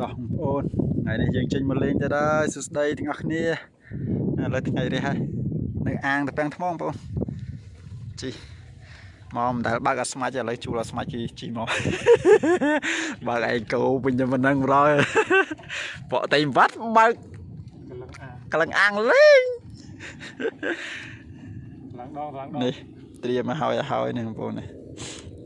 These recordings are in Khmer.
តោះបងប្អូនថ្ងៃនេះយើងចេញមកលេងទៅដែរសួស្តីទាំងអស់គ្នាឥឡូវថ្ងៃរះហើយនៅអាងតាពាំងថ្មបងប្អូនជីមកមិនដែលបើកអត់ស្មាច់ទេឥឡូវជួលអត់ស្មាច់គេជីមកបើកឯងគោវិញតែមិនដឹងរយបកតែបាត់បើកកលឹងអាងលេងឡើងដងឡើងដងនេះត្រៀមមកហើយឲ្យហើយនេះបងប្អូននេះ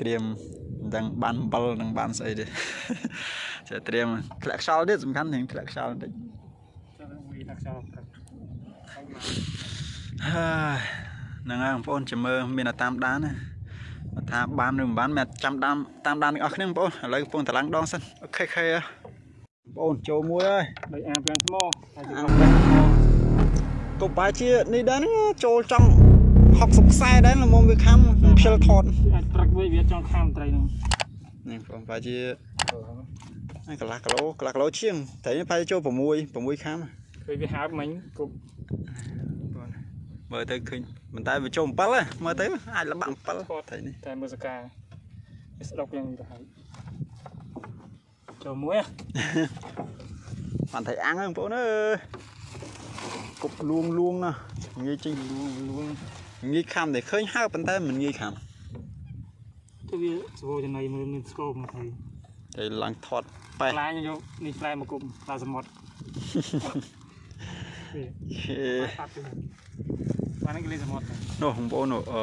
ត្រៀមមិនដឹងបានអំបិលនឹងបានស្អីទេ ចេះត្រៀមធ្លាក់ខ្យល់ទៀតសំខាន់ទាំងធ្លាក់ខ្យល់បន្តិចចូលវីដាក់ខ្យល់ព្រឹកហើយមកហើយហ្នឹងហើយបងប្អូនចាំមើលមានតែតាមដានណាបើថាបានឬមិនបានមិនចាំតាមតាមដានទាំងអស់គ្នាបងប្អូនឥឡូវកំពុងតឡើងដងសិនអូខេខេបងប្អូនចូលមួយហើយដោយអាប្រាំងថ្មហើយទៅអាប្រាំងថ្មក៏បែរជានេះដែរហ្នឹងចូលចំ60ខ្សែដែរល្មមវាខំខ្ជិលថតអាចព្រឹកវិញវាចង់ខាំត្រីហ្នឹងនេះបងប្អូនបែរជាហើយ កន្លះគីឡូកន្លះគីឡូជាងត្រីនេះបែរជាចូល6 6ខាំឃើញវាហើបមិញគប់មើលទៅឃើញមិនតែវាចូល7ហ៎មើលទៅអាចលបាក់7ត្រីនេះតែមើលសកាវាស្ដុកយ៉ាងនេះទៅហើយចូលមួយបានត្រីអាំងហ្នឹងបងប្អូនអើយគប់លួងលួងណាងាយចេញលួងលួងងាយខំតែឃើញហើប៉ុន្តែមិនងាយខំទៅវាស្វោចំណៃមើលមានស្គមមកហើយតែឡើងថត ប៉ែខ្លាញយកនេះខ្លែមកគប់ខ្លាសមុទ្រវាហេបាត់ទៅបានគេលេសមុទ្រនោះបងប្អូននោះអឺ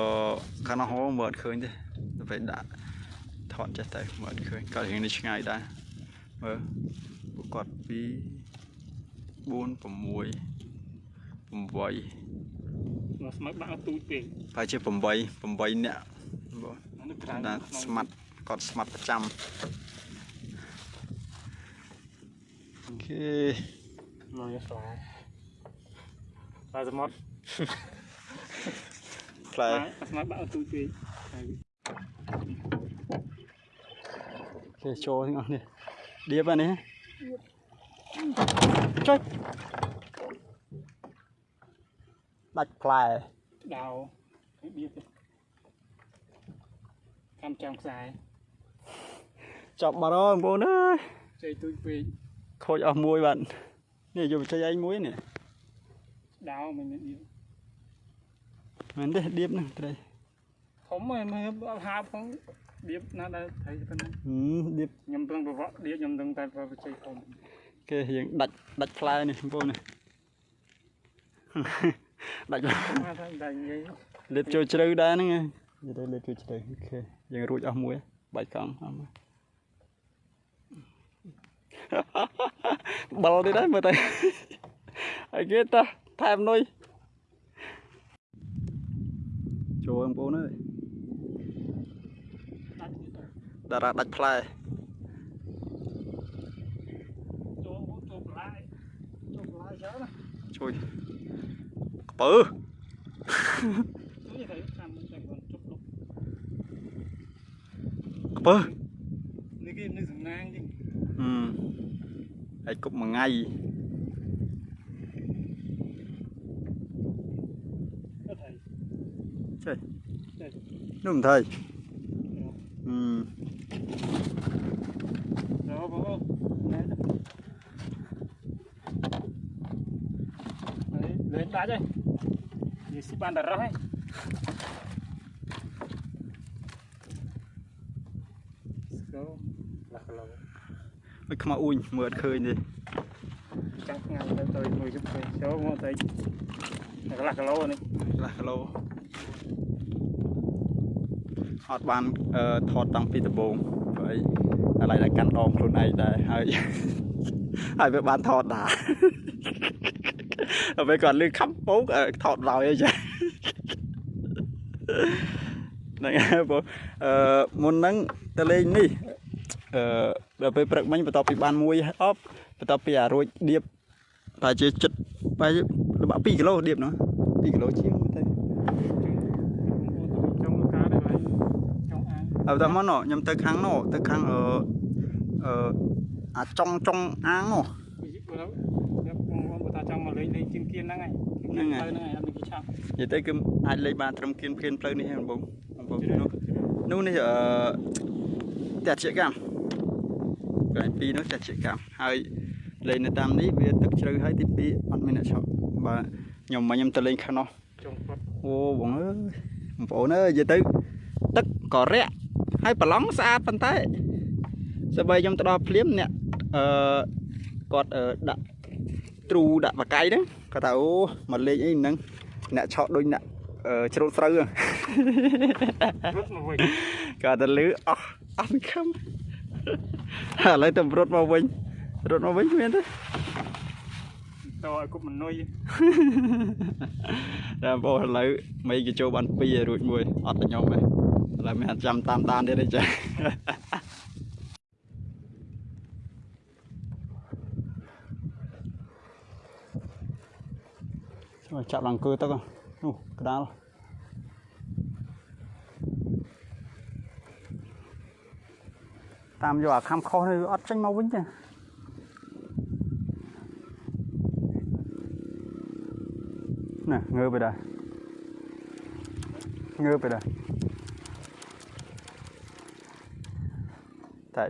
ខាងនោះហោមើលអត់ឃើញទេទៅពេលដាក់ថតចេះទៅមើលអត់ឃើញគាត់រៀងនេះឆ្ងាយដែរមើលពួកគាត់2 4 6 8មកស្មឹកបាក់ទូចពេកប្រហែលជា8 8នាក់បងអានេះគាត់ថាស្មាត់គាត់ស្មាត់ប្រចាំ អូខេមកយកស្លាខ្លាសមុទ្រផ្លែស្មឹកបាក់ទូចពេកហើយគេចូលទាំងអស់នេះដៀបអានេះចុចដាច់ផ្លែដៅឲ្យបៀបទៅកម្មចាំខ្សែចប់បាត់ហើយបងប្អូនអើយជ័យទូចពេក ខូចអស់មួយបាទនេះយកបច្ចេកឯងមួយនេះដៅមិនមានបៀបមែនទេដៀបហ្នឹងត្រីធំហើយមើលអត់ហើបផងបៀបណាដែរថៃប៉ុណ្ណឹងហឹមដៀបខ្ញុំប្រឹងប្រវត្តិដៀបខ្ញុំដឹងតែប្រវត្តិជ័យធំគេរៀងដាច់ដាច់ផ្លែនេះបងប្អូននេះដាច់ផ្លែមកថាតែនិយាយលេបចូលជ្រៅដែរហ្នឹងនិយាយទៅលេបចូលជ្រៅអូខេយើងរួចអស់មួយបាច់កង់អស់មួយ បលនេះដែរមើលទៅហើយគេតោះថែមនុយចូលបងប្អូនអើយដាច់ទៅតារាដាច់ផ្លែចូលចូលបន្លាយចូលបន្លាយច្រើនណាជួយក្ពើជួយទៅតាមតែគាត់ជប់លុបក្ពើនេះគេនៅសំណាង ជាងហឹមហើយគប់មួយថ្ងៃអត់ហើយចេះចេះនោះ អុយខ្មៅអ៊ូញមើលអត់ឃើញទេចាំថ្ងៃទៅទៅមួយជុំទៅចូលមកទៅកន្លះគីឡូនេះកន្លះគីឡូអត់បានអឺថតតាំងពីដំបូងព្រោះអីឥឡូវតែកាន់ដងខ្លួនឯងដែរហើយហើយវាបានថតដែរហើយវាគាត់លឺខំពោកអឺថតឡើយអីចាហ្នឹងហើយបងអឺមុនហ្នឹងទៅលេងនេះ អឺដល់ពេលព្រឹកមិញបន្ទាប់ពីបានមួយអប់បន្ទាប់ពីអារួចដៀបតែជាចិត្តបែរល្បាក់2គីឡូដៀបនោះ2គីឡូជាងទៅចង់ការដែរហើយចង់អានហើយតែមកណោះខ្ញុំទៅខាងនោះទៅខាងអឺអឺអាចុងចុងអាងនោះបើខ្ញុំបងបងបើថាចង់មកលេងលេងជាងគៀនហ្នឹងហើយហ្នឹងហើយហ្នឹងហើយអត់មានគេឆាប់និយាយទៅគឺអាចលេងបានត្រឹមគៀនភៀនផ្លូវនេះហ្នឹងបងបងប្អូននោះនោះនេះអឺតែជាកម្ម កន្លែងពីរនោះចាស់ជាកម្មហើយលេងនៅតាមនេះវាទឹកជ្រៅហើយទី2អត់មានអ្នកឆក់បាទខ្ញុំមកខ្ញុំទៅលេងខាងនោះចុងគាត់អូបងអើយបងប្អូនអើយនិយាយទៅទឹកក៏រាក់ហើយប្រឡងស្អាតប៉ុន្តែសម្បីខ្ញុំទៅដល់ភ្លាមអ្នកអឺគាត់អឺដាក់ទ្រូដាក់បកាយហ្នឹងគាត់ថាអូមកលេងអីហ្នឹងអ្នកឆក់ដូចអ្នកអឺជ្រូតស្រូវហ្នឹងរត់មកវិញគាត់ទៅលឺអស់អស់សង្ឃឹម ឥឡូវទៅរត់មកវិញរត់មកវិញគ្មានទេតឲ្យគប់មនុយតែបងប្អូនឥឡូវមិនគេចូលបាន2ហើយរួចមួយអត់តែខ្ញុំទេឥឡូវមិនអាចចាំតាមដានទៀតទេចាចូលចាប់ឡើងគឺទឹកនោះក្តាល តាមយកអាខំខុសនេះវាអត់ចេញមកវិញទេណាងើបទៅដែរងើបទៅដែរតែ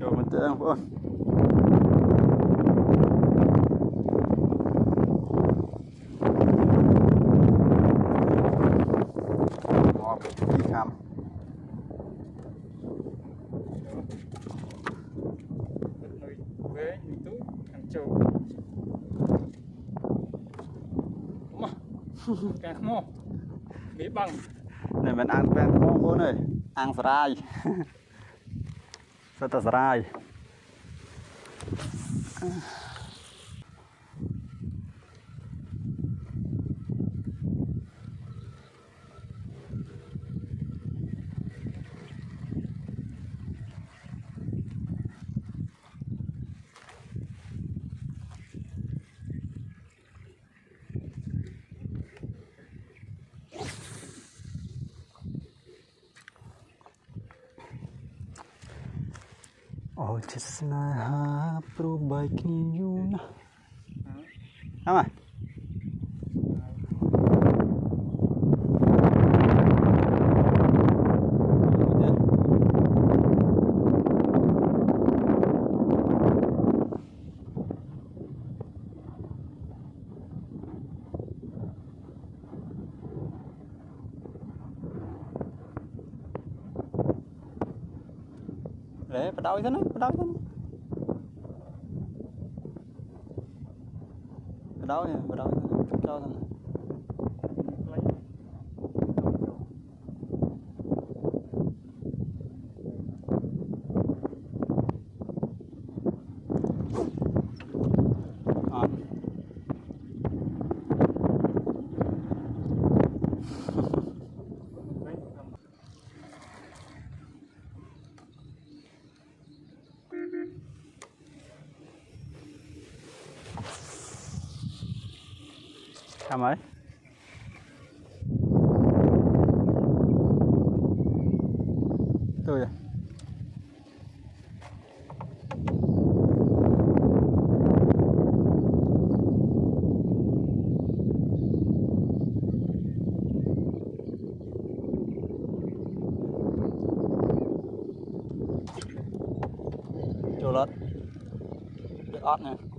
ចូលមកទៅបងប្អូនមក ពីខាំនុយវែងទូខាងចូលមកកាខ្មោះនេះបាំងនេះមិនអាំងពេងបងប្អូនអើយអាំងសរាយសិតតែសរាយអូ ចិត្តស្នេហាព្រោះបែកគ្នាយូរណាស់អើម កលេបដោយទៅណាបដោយ Sao mới? Tôi rồi. lớn, lót. Được ót nè.